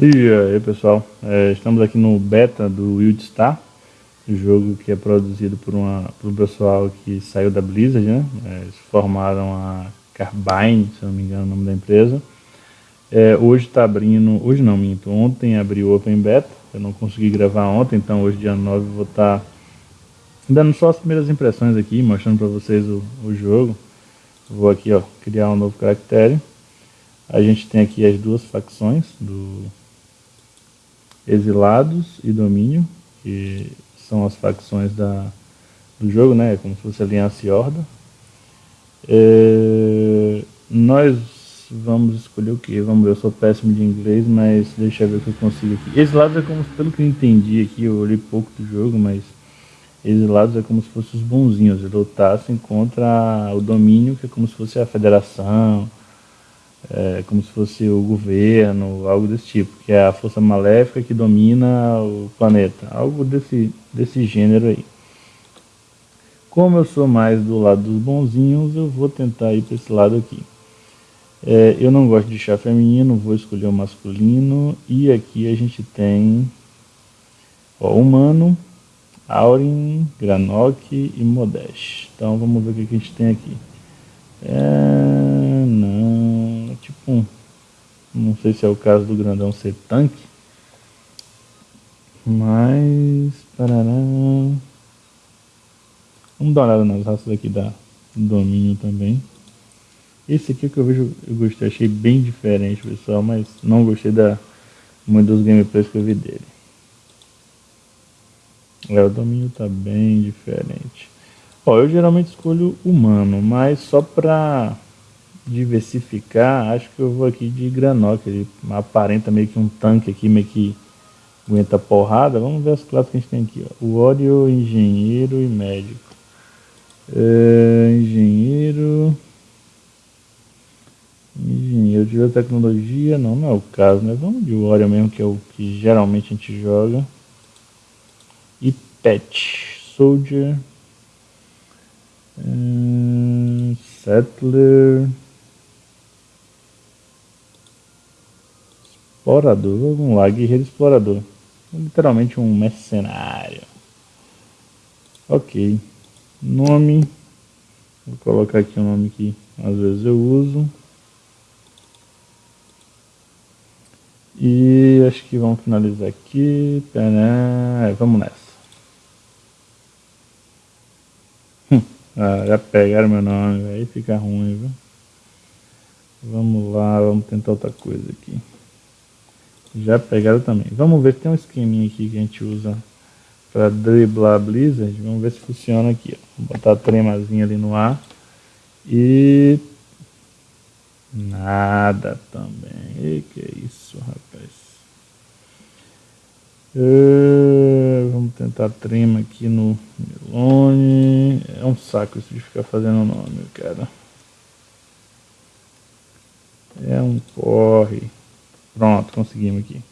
E aí pessoal, é, estamos aqui no beta do Wildstar, jogo que é produzido por, uma, por um pessoal que saiu da Blizzard, né? É, eles formaram a Carbine, se não me engano o nome da empresa. É, hoje está abrindo, hoje não minto, ontem abriu o Open Beta, eu não consegui gravar ontem, então hoje dia 9 vou estar tá dando só as primeiras impressões aqui, mostrando para vocês o, o jogo. Vou aqui ó, criar um novo caractere. A gente tem aqui as duas facções do Exilados e Domínio, que são as facções da, do jogo, né? Como se fosse Aliança e Horda. É, nós vamos escolher o que? Vamos ver, eu sou péssimo de inglês, mas deixa eu ver o que eu consigo aqui. Exilados é como, pelo que eu entendi aqui, eu olhei pouco do jogo, mas exilados é como se fossem os bonzinhos, eles lutassem contra o domínio, que é como se fosse a federação, é, como se fosse o governo, algo desse tipo, que é a força maléfica que domina o planeta, algo desse, desse gênero aí. Como eu sou mais do lado dos bonzinhos, eu vou tentar ir para esse lado aqui. É, eu não gosto de chá feminino, vou escolher o masculino, e aqui a gente tem ó, humano, Aurin, Granok e Modeste. Então vamos ver o que a gente tem aqui. É, não, é tipo um, não sei se é o caso do grandão ser tanque, mas, parará, vamos dar uma olhada nas raças aqui da domínio também. Esse aqui é que eu vejo, eu gostei, achei bem diferente pessoal, mas não gostei da, muito dos gameplays que eu vi dele. É, o domínio tá bem diferente. Ó, eu geralmente escolho humano, mas só para diversificar, acho que eu vou aqui de Granok. Ele aparenta meio que um tanque aqui, meio que aguenta porrada. Vamos ver as classes que a gente tem aqui. Ó. O Oreo, Engenheiro e Médico. É, engenheiro... Engenheiro de tecnologia, não, não é o caso, né? Vamos de Warrior mesmo, que é o que geralmente a gente joga. E Pet, Soldier, Hum, settler. Explorador. Vamos lá, guerreiro explorador. Literalmente um mercenário. Ok. Nome. Vou colocar aqui um nome que às vezes eu uso. E acho que vamos finalizar aqui. Pera, vamos nessa. Ah, já pegaram meu nome, aí fica ruim, viu? Vamos lá, vamos tentar outra coisa aqui. Já pegaram também. Vamos ver se tem um esqueminha aqui que a gente usa para driblar a Blizzard. Vamos ver se funciona aqui. Ó. Vou botar a tremazinha ali no ar. E... Nada também. E que é isso, rapaz. Uh, vamos tentar trema aqui no Melone. É um saco isso de ficar fazendo nome, cara. É um corre. Pronto, conseguimos aqui.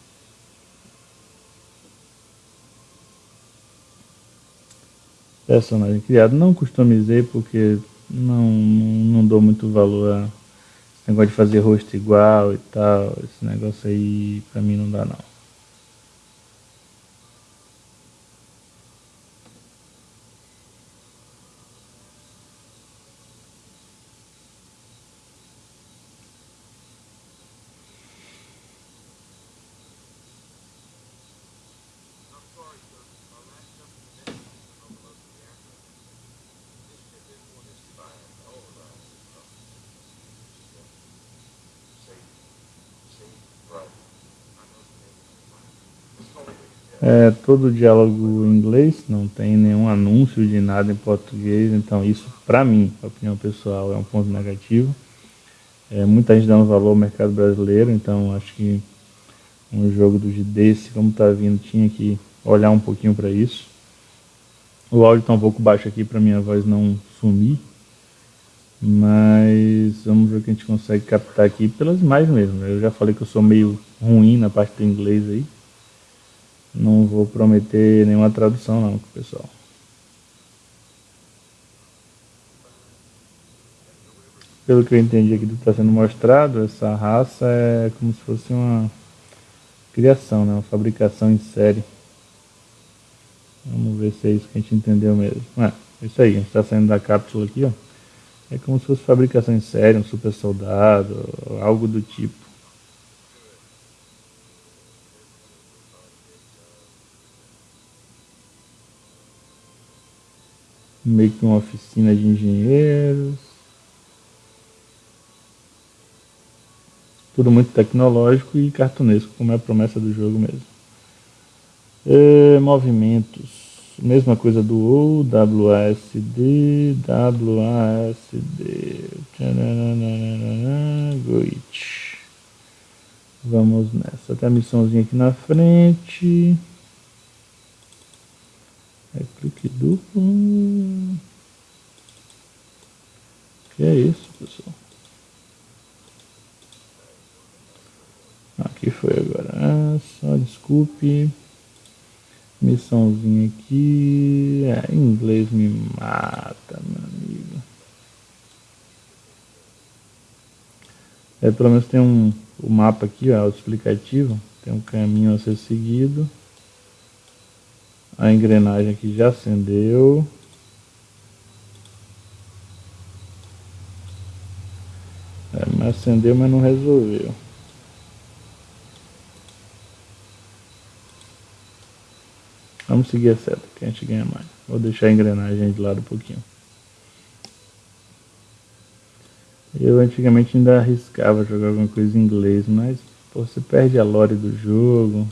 Personagem criado. Não customizei porque não, não dou muito valor a esse negócio de fazer rosto igual e tal. Esse negócio aí pra mim não dá não. É todo diálogo em inglês, não tem nenhum anúncio de nada em português, então isso para mim, opinião pessoal, é um ponto negativo. É, muita gente dando valor ao mercado brasileiro, então acho que um jogo do desse, como está vindo, tinha que olhar um pouquinho para isso. O áudio está um pouco baixo aqui para minha voz não sumir, mas vamos ver o que a gente consegue captar aqui pelas imagens mesmo. Eu já falei que eu sou meio ruim na parte do inglês aí. Não vou prometer nenhuma tradução não, pessoal. Pelo que eu entendi aqui do que está sendo mostrado, essa raça é como se fosse uma criação, né? uma fabricação em série. Vamos ver se é isso que a gente entendeu mesmo. É, isso aí, a gente está saindo da cápsula aqui, ó. É como se fosse fabricação em série, um super soldado, algo do tipo. Meio que uma oficina de engenheiros. Tudo muito tecnológico e cartunesco, como é a promessa do jogo mesmo. É, movimentos mesma coisa do O, WASD, WASD, Goit. Vamos nessa, tem a missãozinha aqui na frente. É clique duplo. Que é isso, pessoal? Aqui foi agora. Ah, só desculpe. Missãozinha aqui. É, inglês me mata, meu amigo. É, pelo menos tem um o mapa aqui, ó, explicativo. Tem um caminho a ser seguido. A engrenagem aqui já acendeu. É, mas acendeu, mas não resolveu. Vamos seguir a seta, que a gente ganha mais. Vou deixar a engrenagem de lado um pouquinho. Eu antigamente ainda arriscava jogar alguma coisa em inglês, mas pô, você perde a lore do jogo.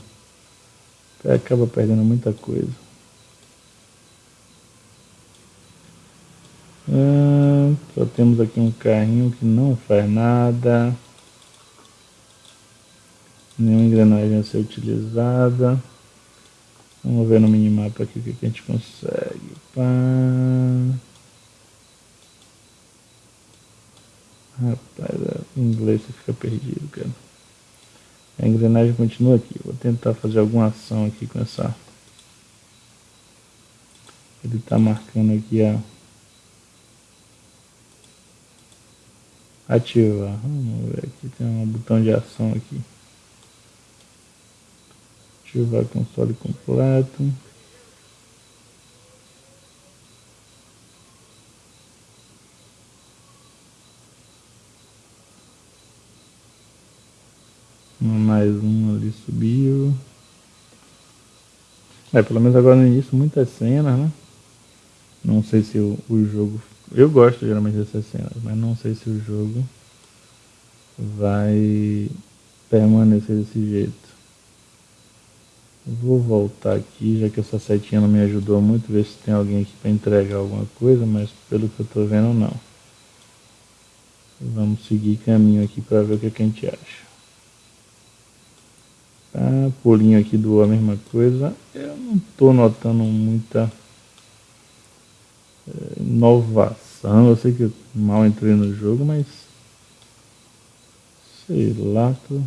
Acaba perdendo muita coisa. Ah, temos aqui um carrinho que não faz nada. Nenhuma engrenagem a ser utilizada. Vamos ver no minimapa aqui o que, a gente consegue. Pá. Rapaz, é, em inglês fica perdido, cara. A engrenagem continua aqui. Vou tentar fazer alguma ação aqui com essa. Ele está marcando aqui a. Ativar. Vamos ver aqui. Tem um botão de ação aqui ativar console completo. Mais um ali subiu. É, pelo menos agora no início muitas cenas, né? Não sei se o, o jogo. Eu gosto geralmente dessas cenas, mas não sei se o jogo vai permanecer desse jeito. Vou voltar aqui, já que essa setinha não me ajudou muito, ver se tem alguém aqui para entregar alguma coisa, mas pelo que eu estou vendo não. Vamos seguir caminho aqui para ver o que, é que, a gente acha. Tá, pulinho aqui do a mesma coisa. Eu não estou notando muita é. Eu sei que eu mal entrei no jogo, mas sei lá, tô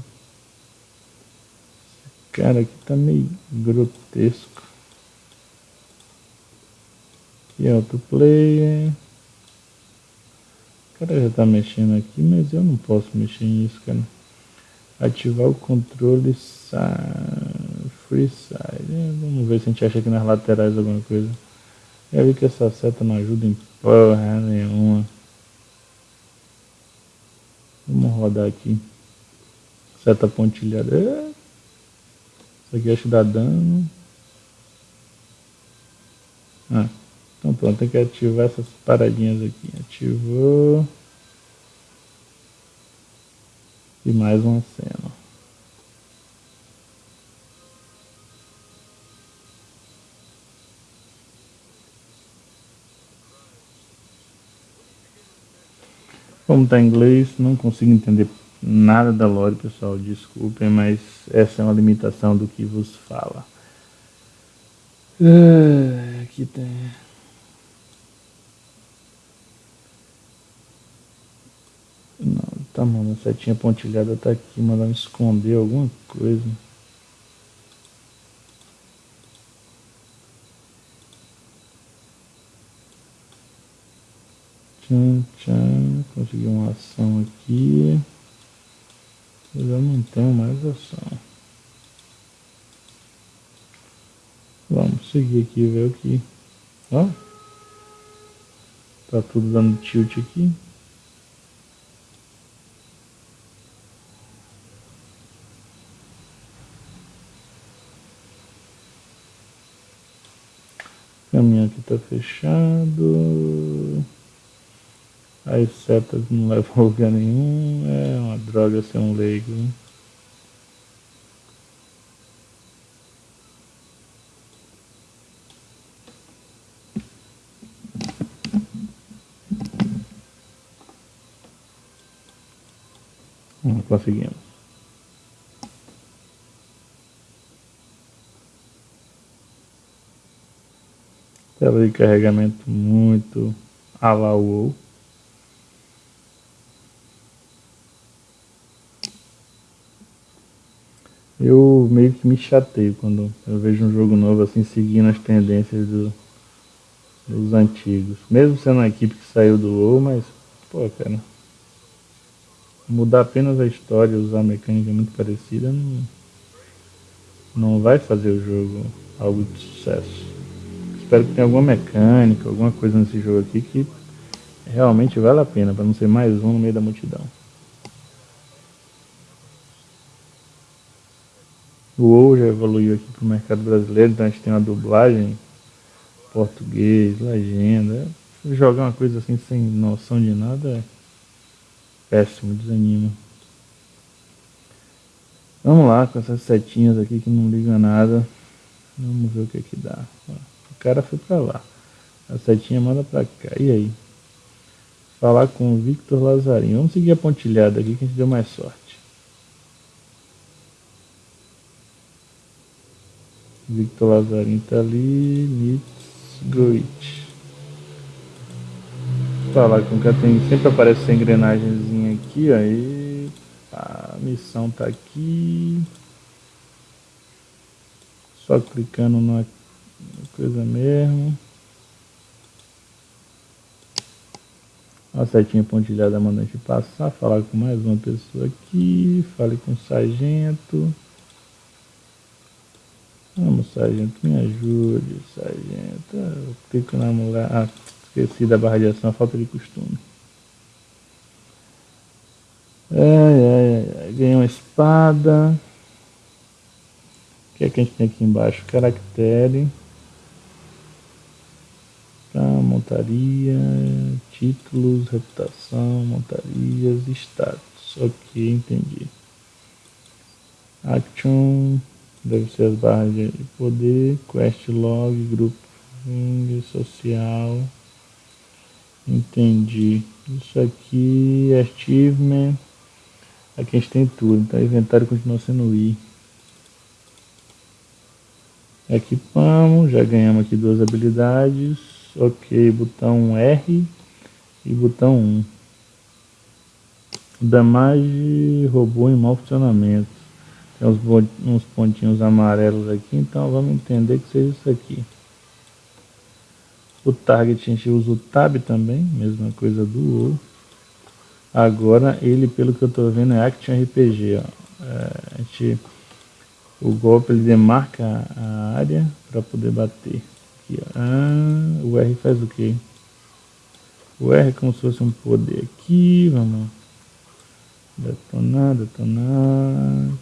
Cara, aqui tá meio grotesco. Aqui outro player. O cara já tá mexendo aqui, mas eu não posso mexer nisso, cara. Ativar o controle free side. Vamos ver se a gente acha aqui nas laterais alguma coisa. Já vi que essa seta não ajuda em porra nenhuma. Vamos rodar aqui. Seta pontilhada. É. Isso aqui acho que dá dano. Ah, então pronto, tem que ativar essas paradinhas aqui. Ativou. E mais uma cena. Como está em inglês, não consigo entender nada da lore, pessoal, desculpem, mas essa é uma limitação do que vos fala. Ah, aqui tem. Não, tá mano, a setinha pontilhada tá aqui, mandando esconder alguma coisa. Tchan, tchan, consegui uma ação aqui. Eu já não tenho mais ação. Vamos seguir aqui ver o que... Ó. Tá tudo dando tilt aqui. Caminho aqui tá fechado. As setas não levam a lugar nenhum. É uma droga ser um leigo. Não conseguimos. Tela de carregamento muito a Eu meio que me chateio quando eu vejo um jogo novo assim seguindo as tendências do, dos antigos. Mesmo sendo uma equipe que saiu do WoW, mas pô, cara, mudar apenas a história, usar mecânica muito parecida, não, não vai fazer o jogo algo de sucesso. Espero que tenha alguma mecânica, alguma coisa nesse jogo aqui que realmente vale a pena, para não ser mais um no meio da multidão. O WoW já evoluiu aqui para o mercado brasileiro, então a gente tem uma dublagem português, legenda. Jogar uma coisa assim sem noção de nada é péssimo, desanima. Vamos lá com essas setinhas aqui que não ligam nada. Vamos ver o que é que dá. O cara foi pra lá. A setinha manda pra cá. E aí? Falar com o Victor Lazarinho. Vamos seguir a pontilhada aqui que a gente deu mais sorte. Victor Lazarinho tá ali. Nitz Goit falar com que tem sempre aparece essa engrenagemzinha aqui, aí a missão tá aqui. Só clicando na coisa mesmo. A setinha pontilhada manda a gente passar, falar com mais uma pessoa aqui, fale com o sargento. Vamos, sargento, me ajude, sargento. Eu clico na mulher. Ah, Esqueci da barra de ação, falta de costume. Ai, ai, ai, ganhei uma espada. O que é que a gente tem aqui embaixo? Caractere. Tá, montaria, títulos, reputação, montarias, status. Ok, entendi. Action, deve ser as barras de poder, quest log, grupo, social. Entendi. Isso aqui é achievement. Aqui a gente tem tudo. Então, inventário continua sendo I. Equipamos. Já ganhamos aqui duas habilidades. Ok. Botão R e botão 1. Damage robô em mau funcionamento. Tem uns, uns pontinhos amarelos aqui. Então, vamos entender que seja isso aqui. O target a gente usa o tab também, mesma coisa do ou. Agora ele, pelo que eu estou vendo, é Action RPG. Ó. É, a gente, o golpe ele demarca a área para poder bater. Aqui, ah, o R faz o que? O R é como se fosse um poder aqui. Vamos detonar, detonar.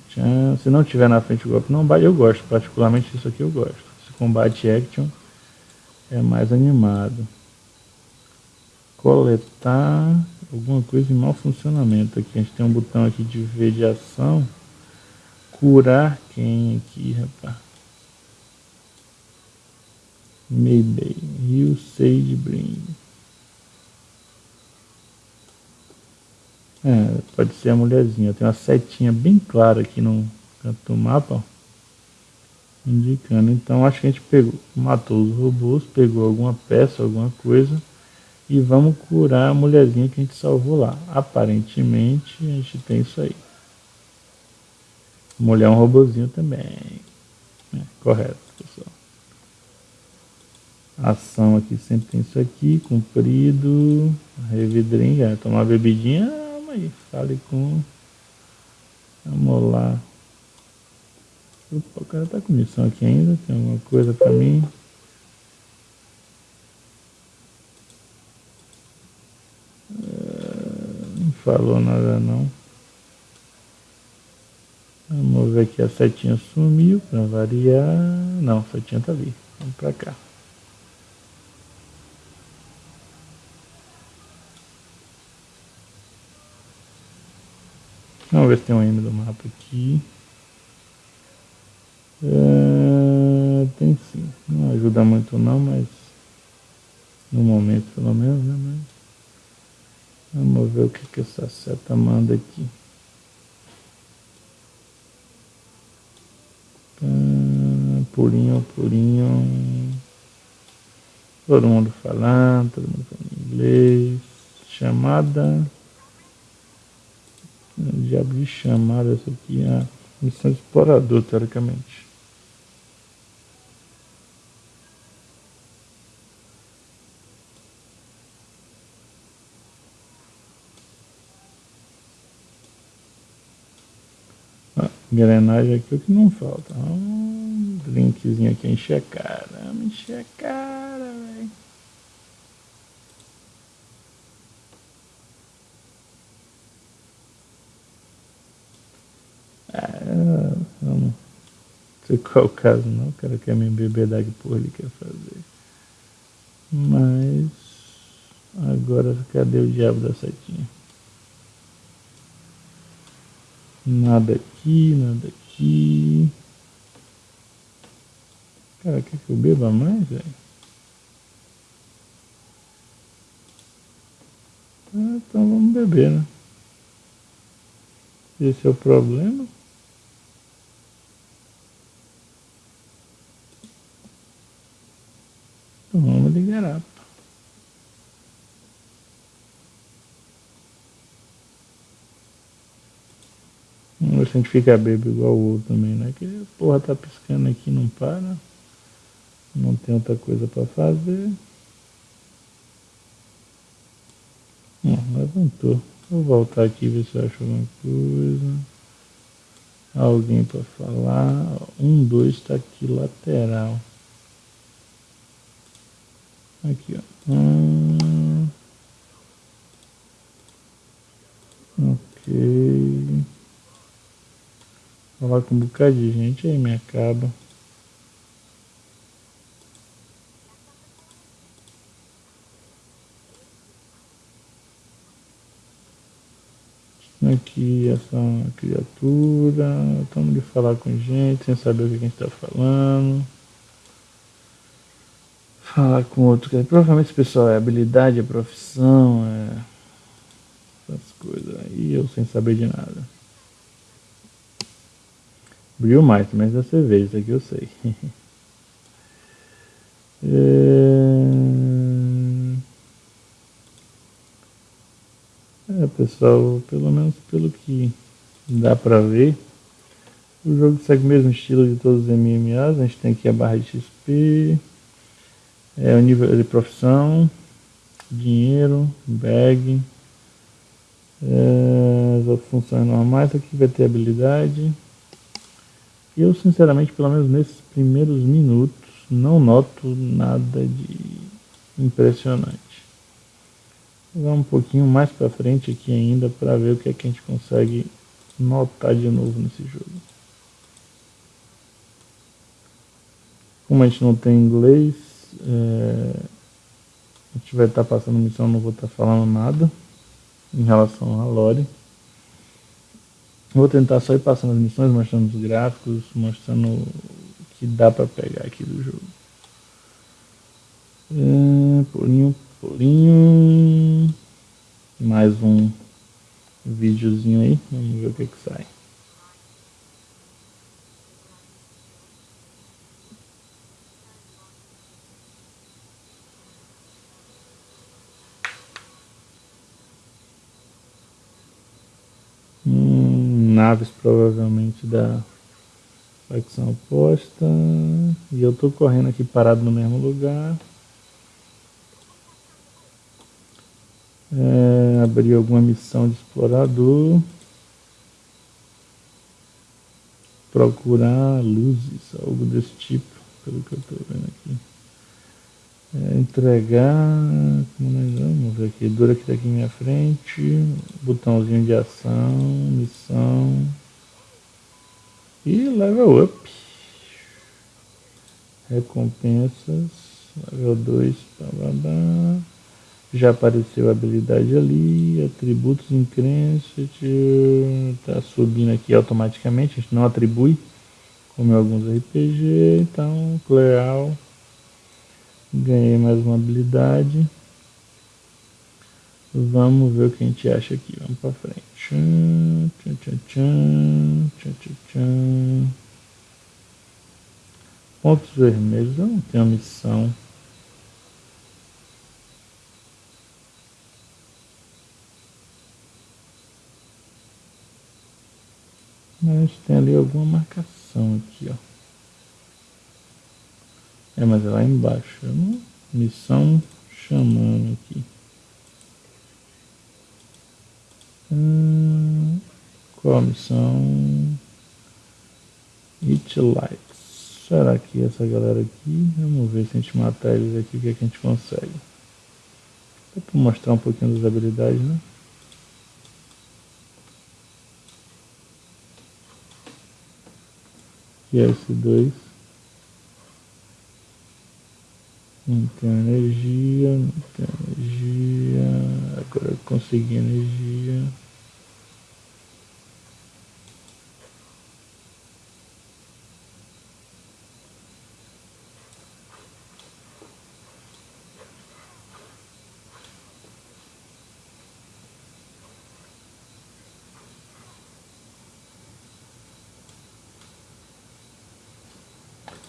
Tchan. Se não tiver na frente o golpe, não bate. Eu gosto, particularmente isso aqui eu gosto. Esse combate action é mais animado. Coletar alguma coisa em mau funcionamento aqui. A gente tem um botão aqui de ver de ação. Curar quem aqui, rapaz? Mayday. Rio Sage Bring. É, pode ser a mulherzinha. Tem uma setinha bem clara aqui no canto do mapa. Ó indicando. Então acho que a gente pegou, matou os robôs, pegou alguma peça, alguma coisa e vamos curar a mulherzinha que a gente salvou lá. Aparentemente a gente tem isso aí. Mulher é um robozinho também. É, correto, pessoal. Ação aqui sempre tem isso aqui, comprido, revidrinha, tomar bebidinha, aí, fale com. Vamos lá. O cara tá com missão aqui ainda, tem alguma coisa pra mim. É, não falou nada não. Vamos ver aqui, a setinha sumiu para variar. Não, a setinha tá ali. Vamos para cá. Vamos ver se tem um M do mapa aqui. É, tem sim. Não ajuda muito não, mas no momento pelo menos, né? Mas vamos ver o que, que essa seta manda aqui. pulinho, pulinho. Todo mundo falando, todo mundo falando inglês. Chamada. Diabo de chamada essa aqui é a missão explorador, teoricamente. Engrenagem aqui é o que não falta. Ah, drinkzinho aqui, encher a cara, velho. Ah, não sei qual é caso não, o cara quer me embebedar que porra ele quer fazer. Mas agora cadê o diabo da setinha? Nada aqui, nada aqui. Cara, quer que eu beba mais, velho? Ah, então vamos beber, né? Esse é o problema. Então garapa. Vamos ver se a gente fica bebo igual o outro também, né? Que porra tá piscando aqui não para não tem outra coisa para fazer. Não, levantou. Vou voltar aqui ver se eu acho alguma coisa. Alguém para falar. Um, dois, está aqui lateral. Aqui, ó. Hum. Ok. Falar com um bocado de gente aí me acaba. aqui essa criatura, estamos de falar com gente, sem saber o que a gente está falando. Falar com outro, provavelmente esse pessoal é habilidade, é profissão, é essas coisas aí, eu sem saber de nada. Brilho mais, mas da cerveja, isso aqui eu sei. é... É, pessoal, pelo menos pelo que dá pra ver, o jogo segue o mesmo estilo de todos os MMAs. A gente tem aqui a barra de XP, é, o nível de profissão, dinheiro, bag, é, as outras funções normais. Aqui vai ter habilidade. Eu, sinceramente, pelo menos nesses primeiros minutos, não noto nada de impressionante. Vamos um pouquinho mais para frente aqui ainda para ver o que é que a gente consegue notar de novo nesse jogo. Como a gente não tem inglês, é, a gente vai estar tá passando missão, não vou estar tá falando nada em relação a lore. Vou tentar só ir passando as missões, mostrando os gráficos, mostrando o que dá para pegar aqui do jogo. É, pulinho Pulinho. Mais um videozinho aí. Vamos ver o que que sai. Naves provavelmente da facção oposta. E eu tô correndo aqui parado no mesmo lugar. é, abrir alguma missão de explorador. procurar luzes, algo desse tipo, pelo que eu estou vendo aqui. Entregar, como nós vamos ver aqui, dura que tá aqui minha frente, botãozinho de ação, missão e level up. Recompensas, level 2, já apareceu a habilidade ali, atributos em crença, tá subindo aqui automaticamente, a gente não atribui, como em alguns RPG, então legal. Ganhei mais uma habilidade. Vamos ver o que a gente acha aqui. Vamos pra frente. Tchan, tchan, tchan, tchan, tchan. Pontos vermelhos. Eu não tenho missão. Mas tem ali alguma marcação aqui, ó. É, mas é lá embaixo. É missão chamando aqui. Hum, qual a missão? It Lights. Será que essa galera aqui? Vamos ver se a gente matar eles aqui, o que, é que a gente consegue. Dá para mostrar um pouquinho das habilidades, né? Que é esse 2. Entrar energia, entrar energia. Agora eu consegui energia.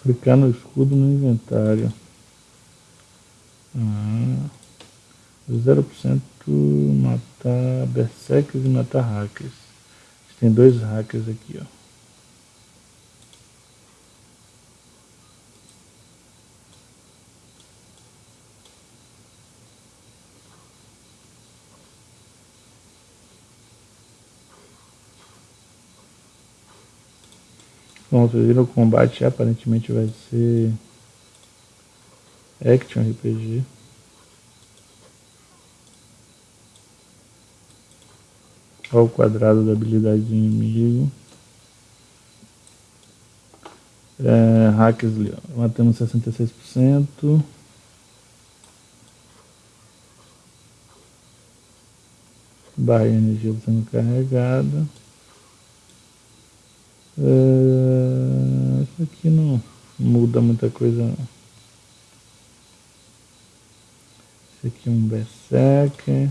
Clicar no escudo no inventário. Ah, 0% matar berserkers e matar hackers. Tem dois hackers aqui, ó. Bom, vocês viram o combate aparentemente vai ser Action RPG. Olha o quadrado da habilidade do inimigo. É, ó. matamos 66%. Barra de energia sendo carregada. É, isso aqui não muda muita coisa não. Esse aqui um berserker.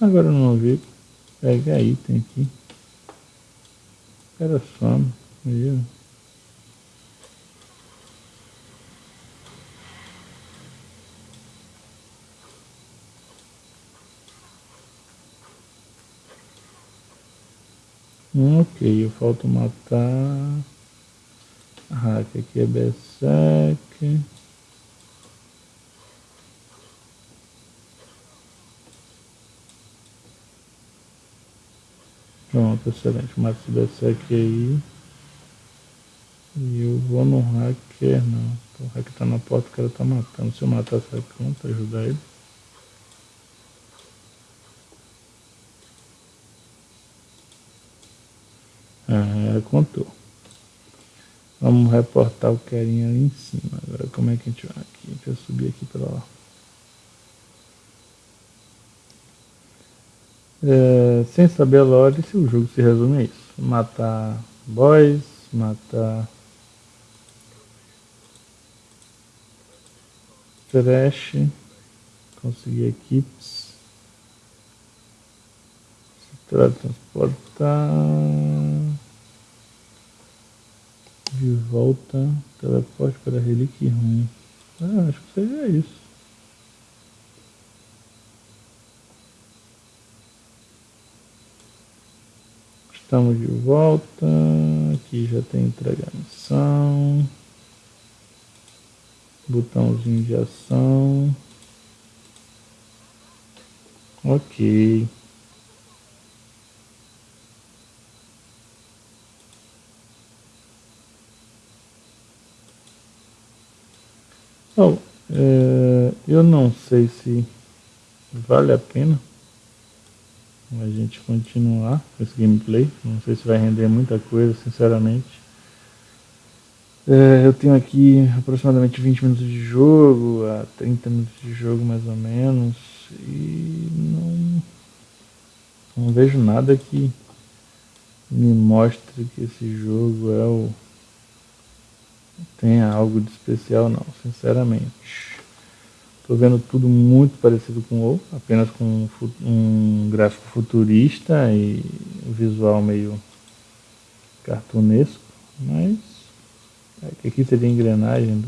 Agora eu não vi. Pega item aqui. Era só, viu? Ok, eu falta matar. Hack aqui é Berserk. Pronto, excelente. Mata esse Berserk aí. E eu vou no hacker, não. O hacker tá na porta, o cara tá matando. Se eu matar essa conta, ajudar ele. Ah, contou. Vamos reportar o carinha ali em cima. Agora como é que a gente vai aqui? Deixa eu subir aqui para lá. É, sem saber a lore, se o jogo se resume a isso. Matar boys, matar trash, conseguir equipes, se transportar de volta, teleporte para relíquia ruim. Ah, acho que seria isso. Estamos de volta. Aqui já tem entrega a missão. Botãozinho de ação. Ok. Bom, é, eu não sei se vale a pena a gente continuar com esse gameplay. Não sei se vai render muita coisa, sinceramente. É, eu tenho aqui aproximadamente 20 minutos de jogo, a 30 minutos de jogo mais ou menos, e não, não vejo nada que me mostre que esse jogo é o tenha algo de especial não, sinceramente. Estou vendo tudo muito parecido com o apenas com um, um gráfico futurista e visual meio cartunesco, mas é aqui seria a engrenagem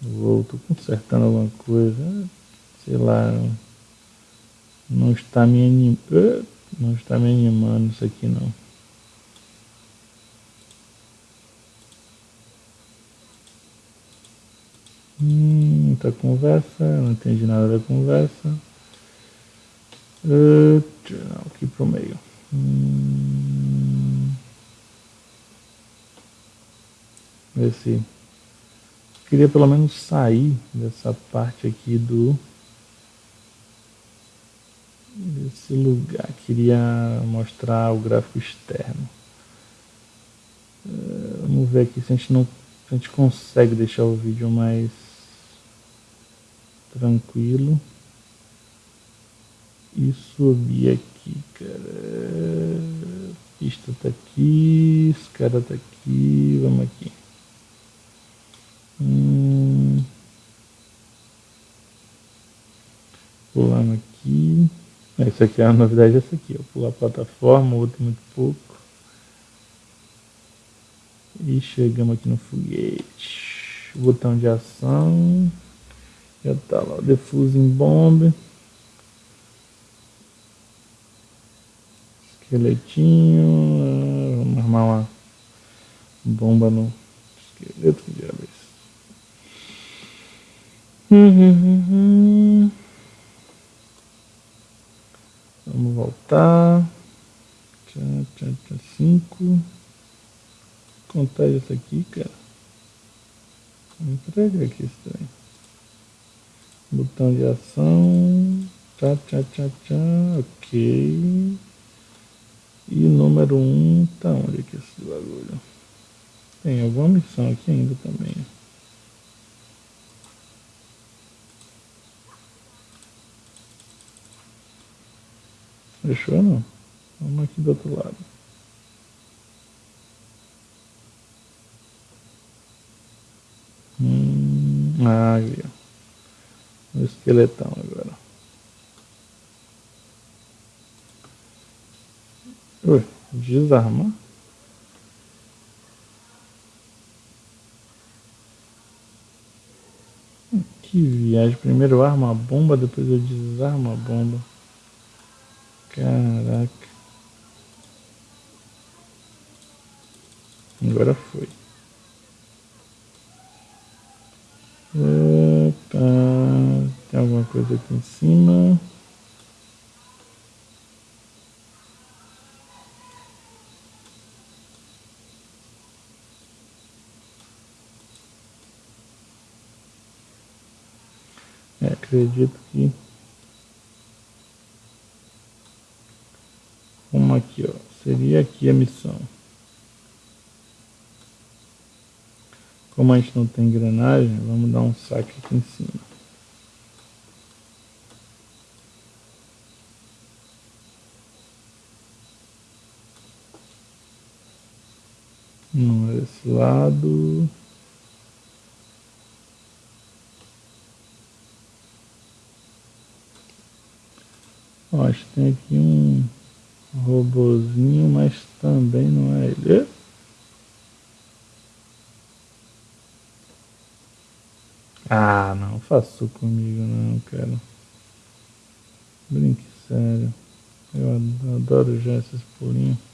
do, do consertando alguma coisa, sei lá, não está me animando, não está me animando isso aqui não. Muita conversa, não entendi nada da conversa. Uh, aqui pro meio. Hum, se queria pelo menos sair dessa parte aqui do desse lugar. Queria mostrar o gráfico externo. Uh, vamos ver aqui se a gente não a gente consegue deixar o vídeo mais tranquilo e subir aqui, cara. Pista tá aqui, esse cara tá aqui, vamos aqui. Hum. Pulando aqui. Essa aqui é a novidade, essa aqui, ó. Pular a plataforma, outro muito pouco. E chegamos aqui no foguete. Botão de ação. Já tá lá o Defusing Bomb. Esqueletinho. Ah, vamos armar uma bomba no esqueleto que diabo é isso. Vamos voltar. Tchau, tchau, tchau. Cinco. Contar isso aqui, cara. Entrega aqui trem. Botão de ação. Tchá, tchá, tchá, tchá. Ok. E número 1, um, tá onde que é esse bagulho? Tem alguma missão aqui ainda também. Fechou não? Vamos aqui do outro lado. Hum, ah, viu no esqueletão agora. Ui, desarmar? Que viagem. Primeiro eu armo a bomba, depois eu desarmo a bomba. Caraca. Agora foi. Opa. Alguma coisa aqui em cima. É, acredito que como aqui, ó, seria aqui a missão. Como a gente não tem engrenagem, vamos dar um saque aqui em cima. Não, esse lado. Ó, acho que tem aqui um robozinho, mas também não é ele. Ah, não faço comigo não, cara. Brinque sério. Eu adoro já esses pulinhos.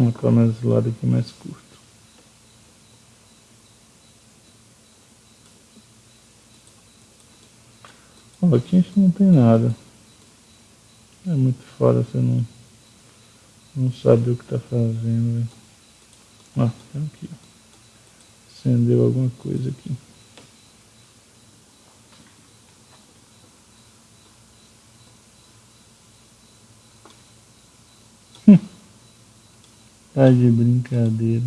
Colocar nesse lado aqui mais curto. Ó, aqui a gente não tem nada. É muito fora você não, não sabe o que tá fazendo. Ó, tem aqui. Acendeu alguma coisa aqui. Tá de brincadeira.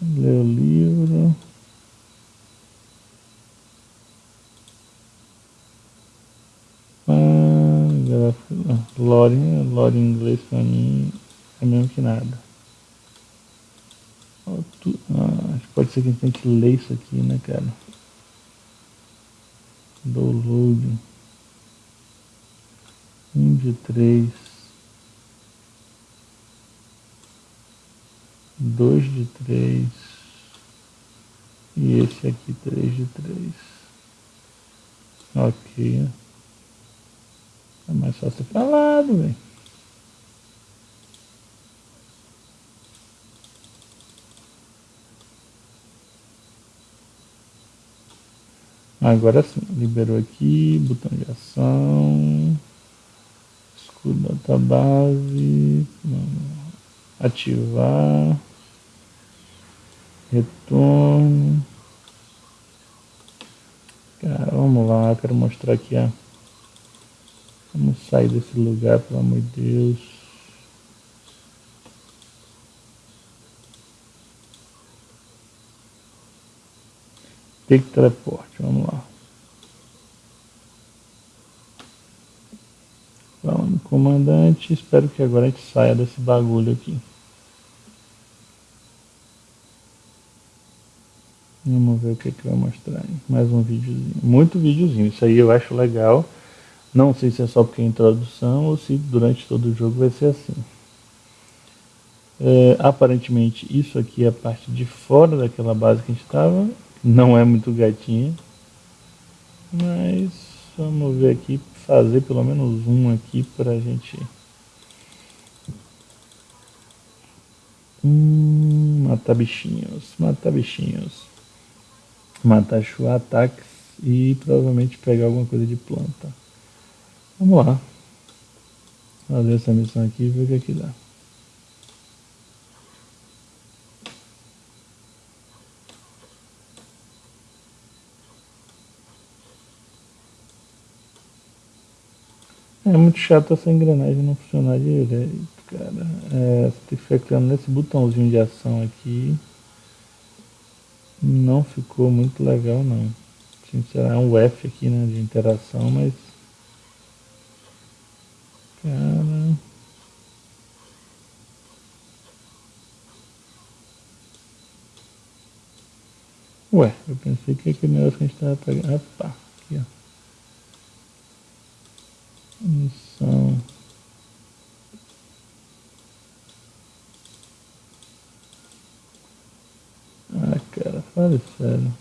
Lê o livro. Ah, lore, lore em inglês pra mim é mesmo que nada. Ah, pode ser que a gente tenha que ler isso aqui, né, cara? Download. Um de três. Dois de três. E esse aqui três de três. Ok. É mais fácil falado, velho. Agora sim, liberou aqui, botão de ação, escudo database, ativar, retorno. Cara, vamos lá, quero mostrar aqui. Vamos sair desse lugar, pelo amor de Deus. Take teleporte, vamos lá. No comandante, espero que agora a gente saia desse bagulho aqui. Vamos ver o que, que vai mostrar. Mais um videozinho. Muito videozinho. Isso aí eu acho legal. Não sei se é só porque é introdução ou se durante todo o jogo vai ser assim. É, aparentemente isso aqui é a parte de fora daquela base que a gente estava não é muito gatinha. Mas vamos ver aqui, fazer pelo menos um aqui pra gente... Hum, matar bichinhos, matar bichinhos. Matar ataques e provavelmente pegar alguma coisa de planta. Vamos lá. Fazer essa missão aqui e ver o que, é que dá. É muito chato essa engrenagem não funcionar direito, cara. É, você tem que ficar clicando nesse botãozinho de ação aqui. Não ficou muito legal não. Sinceramente, é um F aqui, né, de interação, mas... Cara... Ué, eu pensei que aquele negócio que a gente tava pegando... Opa, aqui ó. Missão. Ah, cara, fale sério.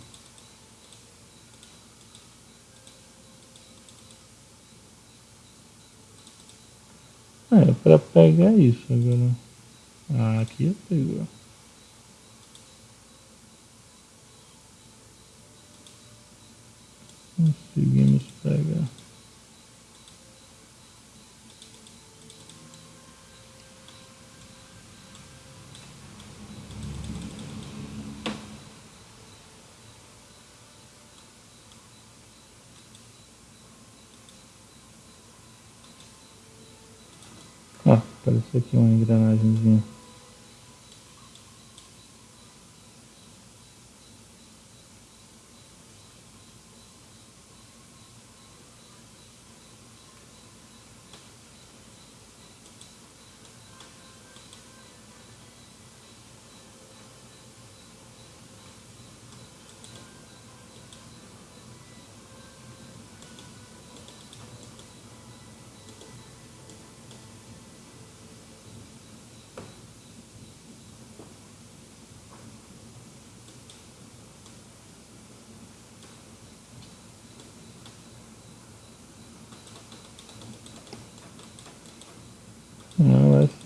Ah, é pra pegar isso agora. Ah, aqui pegou. Conseguimos pegar. Apareceu aqui uma engrenagemzinha.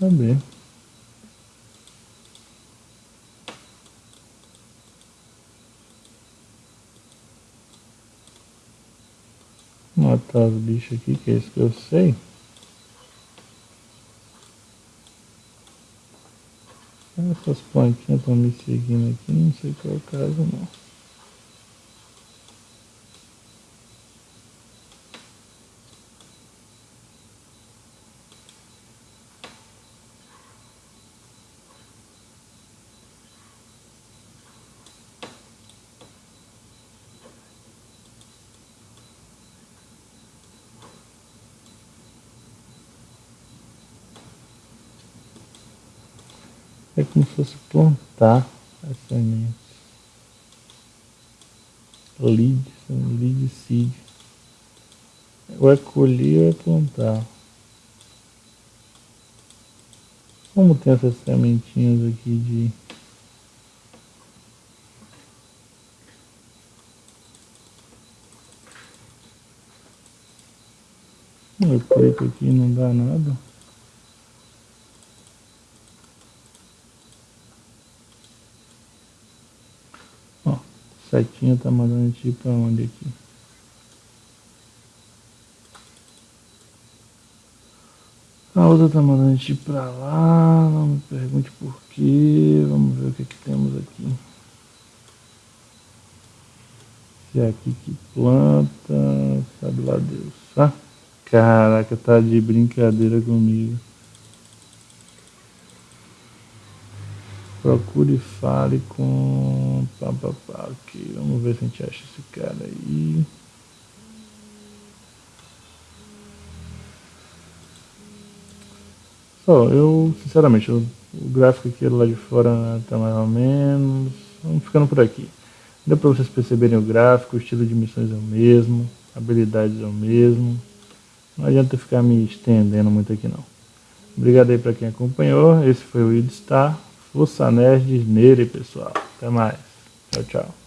Saber. Matar os bichos aqui, que é isso que eu sei. Essas plantinhas estão me seguindo aqui, não sei qual é o caso não. Fosse plantar as sementes. Lead, lead seed. Ou é colher ou é plantar. Como tem essas sementinhas aqui de Eu clico aqui não dá nada. Setinha tá mandando a gente pra onde aqui? A outra tá mandando a gente pra lá, não me pergunte por quê, vamos ver o que, que temos aqui. Se é aqui que planta, sabe lá Deus. Ah, caraca, tá de brincadeira comigo. Procure e fale com. Pá, pá, pá. Ok, vamos ver se a gente acha esse cara aí. Só, eu, sinceramente, o, o gráfico aqui lá de fora tá mais ou menos. Vamos ficando por aqui. Deu para vocês perceberem o gráfico, o estilo de missões é o mesmo, habilidades é o mesmo. Não adianta ficar me estendendo muito aqui não. Obrigado aí para quem acompanhou. Esse foi o Idstar. Força Nerd Nere, pessoal. Até mais. Tchau, tchau.